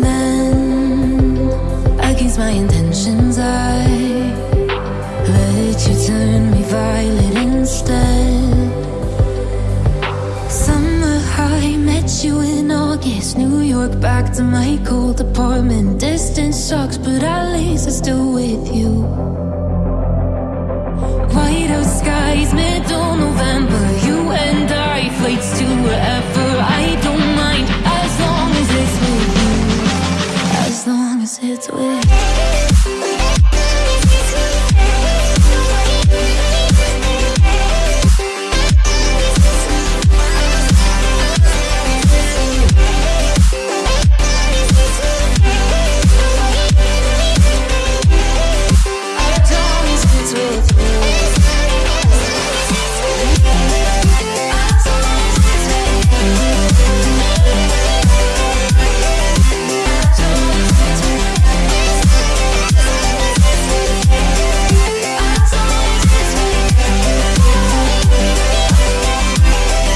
men against my intentions. I let you turn me violet instead. Summer high, met you in August. New York, back to my cold apartment. Distance sucks, but at least I'm still with you. its way.